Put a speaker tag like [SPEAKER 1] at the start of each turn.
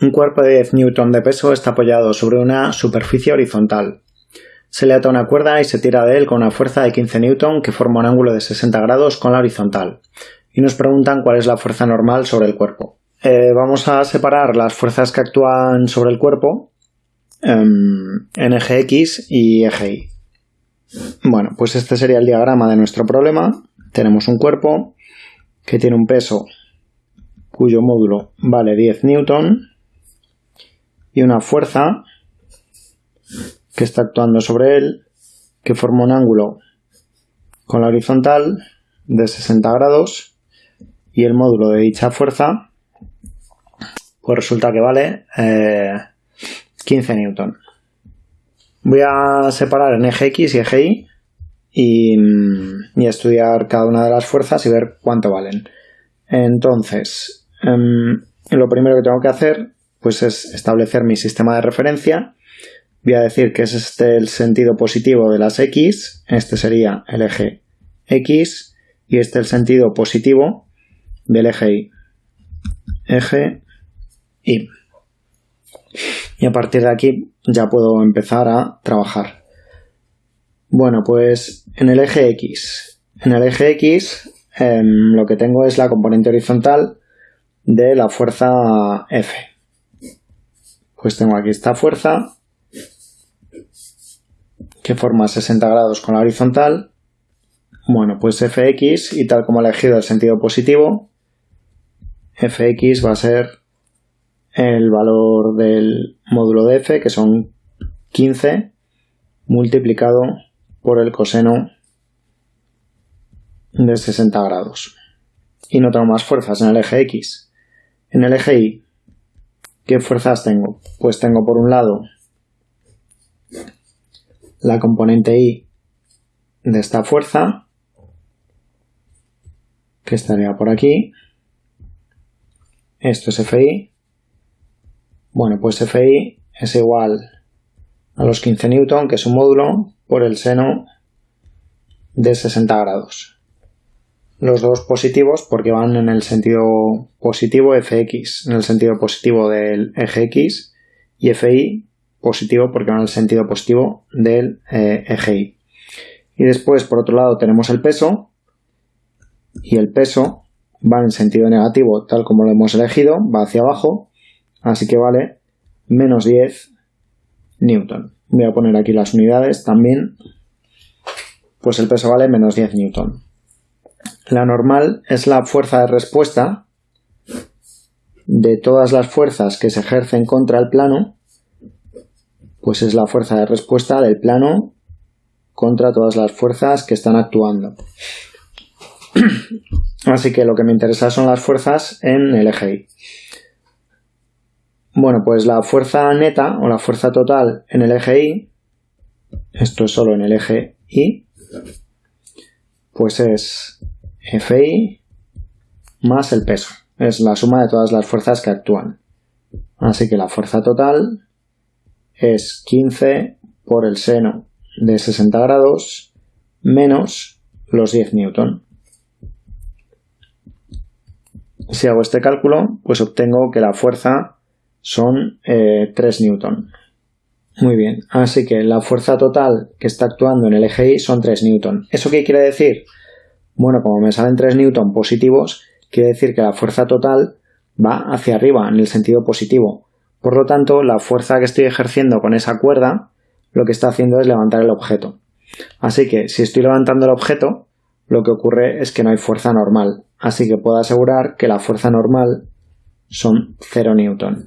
[SPEAKER 1] Un cuerpo de 10 newton de peso está apoyado sobre una superficie horizontal. Se le ata una cuerda y se tira de él con una fuerza de 15 newton que forma un ángulo de 60 grados con la horizontal. Y nos preguntan cuál es la fuerza normal sobre el cuerpo. Eh, vamos a separar las fuerzas que actúan sobre el cuerpo em, en eje X y eje Y. Bueno, pues este sería el diagrama de nuestro problema. Tenemos un cuerpo que tiene un peso cuyo módulo vale 10 newton y una fuerza que está actuando sobre él que forma un ángulo con la horizontal de 60 grados y el módulo de dicha fuerza pues resulta que vale 15 eh, newton. Voy a separar en eje X y eje Y y, estudiar cada una de las fuerzas y ver cuánto valen. Entonces, em, lo primero que tengo que hacer pues es establecer mi sistema de referencia. Voy a decir que es este el sentido positivo de las X, este sería el eje X y este el sentido positivo del eje Y. Eje Y. Y a partir de aquí ya puedo empezar a trabajar. Bueno, pues en el eje X. En el eje X em, lo que tengo es la componente horizontal de la fuerza F. Pues tengo aquí esta fuerza que forma 60 grados con la horizontal. Bueno, pues Fx y tal como he elegido el sentido positivo, Fx va a ser el valor del módulo de F, que son 15, multiplicado por el coseno de 60 grados. Y no tengo más fuerzas en el eje X. En el eje Y ¿Qué fuerzas tengo? Pues tengo por un lado la componente I de esta fuerza, que estaría por aquí. Esto es Fi. Bueno, pues Fi es igual a los 15 newton, que es un módulo, por el seno de 60 grados los dos positivos porque van en el sentido positivo fx, en el sentido positivo del eje x, y fi positivo porque van en el sentido positivo del eh, eje y. Y después, por otro lado, tenemos el peso, y el peso va en sentido negativo, tal como lo hemos elegido, va hacia abajo, así que vale menos 10 newton. Voy a poner aquí las unidades también, pues el peso vale menos 10 newton. La normal es la fuerza de respuesta de todas las fuerzas que se ejercen contra el plano, pues es la fuerza de respuesta del plano contra todas las fuerzas que están actuando. Así que lo que me interesa son las fuerzas en el eje Y. Bueno, pues la fuerza neta o la fuerza total en el eje Y, esto es solo en el eje Y, pues es Fi más el peso. Es la suma de todas las fuerzas que actúan. Así que la fuerza total es 15 por el seno de 60 grados menos los 10 newton. Si hago este cálculo, pues obtengo que la fuerza son 3 eh, newton. Muy bien, así que la fuerza total que está actuando en el eje Y son 3 newton. ¿Eso qué quiere decir? Bueno, como me salen 3 newton positivos, quiere decir que la fuerza total va hacia arriba, en el sentido positivo. Por lo tanto, la fuerza que estoy ejerciendo con esa cuerda, lo que está haciendo es levantar el objeto. Así que, si estoy levantando el objeto, lo que ocurre es que no hay fuerza normal. Así que puedo asegurar que la fuerza normal son 0 newton.